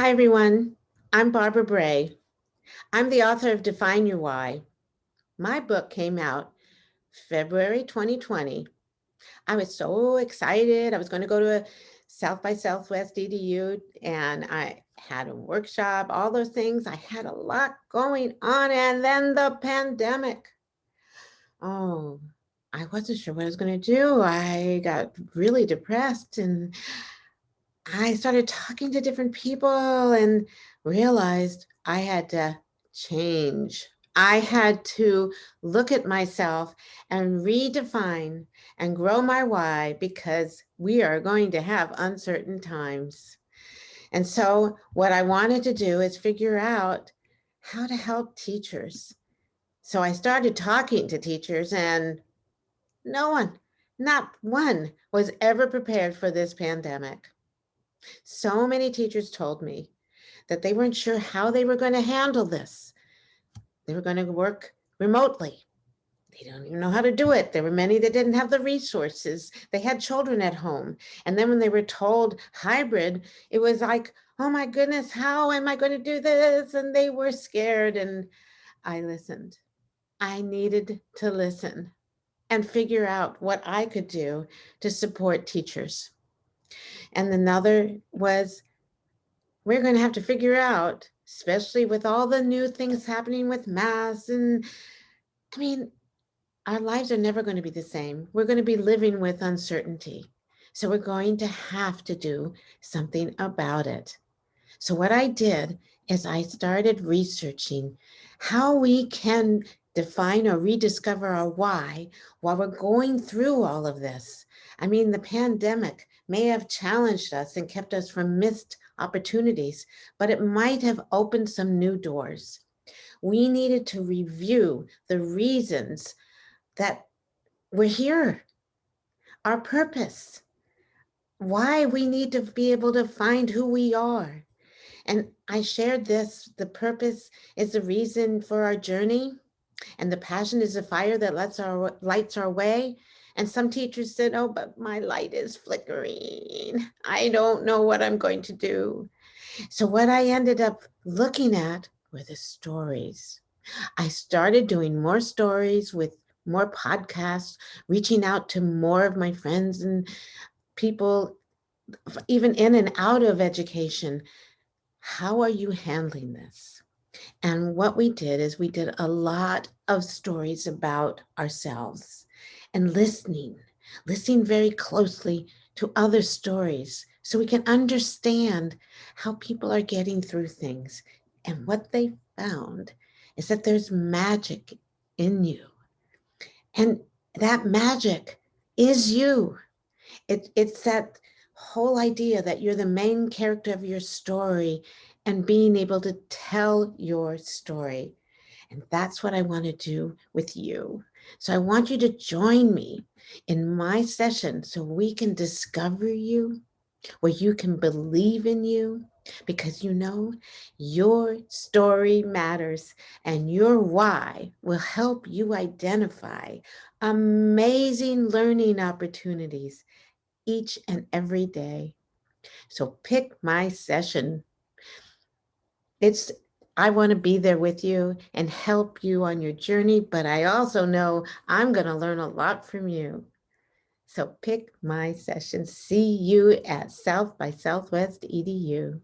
Hi, everyone. I'm Barbara Bray. I'm the author of Define Your Why. My book came out February 2020. I was so excited. I was going to go to a South by Southwest EDU and I had a workshop, all those things. I had a lot going on and then the pandemic. Oh, I wasn't sure what I was going to do. I got really depressed and I started talking to different people and realized I had to change. I had to look at myself and redefine and grow my why because we are going to have uncertain times. And so what I wanted to do is figure out how to help teachers. So I started talking to teachers and no one, not one was ever prepared for this pandemic. So many teachers told me that they weren't sure how they were going to handle this. They were going to work remotely. They don't even know how to do it. There were many that didn't have the resources. They had children at home. And then when they were told hybrid, it was like, oh my goodness, how am I going to do this? And they were scared. And I listened. I needed to listen and figure out what I could do to support teachers. And another was, we're going to have to figure out, especially with all the new things happening with masks. And I mean, our lives are never going to be the same. We're going to be living with uncertainty. So we're going to have to do something about it. So what I did is I started researching how we can define or rediscover our why while we're going through all of this. I mean, the pandemic may have challenged us and kept us from missed opportunities, but it might have opened some new doors. We needed to review the reasons that we're here, our purpose, why we need to be able to find who we are. And I shared this, the purpose is the reason for our journey and the passion is the fire that lets our lights our way. And some teachers said, oh, but my light is flickering. I don't know what I'm going to do. So what I ended up looking at were the stories. I started doing more stories with more podcasts, reaching out to more of my friends and people, even in and out of education. How are you handling this? And what we did is we did a lot of stories about ourselves and listening, listening very closely to other stories so we can understand how people are getting through things. And what they found is that there's magic in you. And that magic is you. It, it's that whole idea that you're the main character of your story and being able to tell your story. And that's what I want to do with you. So I want you to join me in my session so we can discover you, where you can believe in you, because you know your story matters and your why will help you identify amazing learning opportunities each and every day. So pick my session it's I want to be there with you and help you on your journey, but I also know I'm going to learn a lot from you. So pick my session. See you at South by Southwest EDU.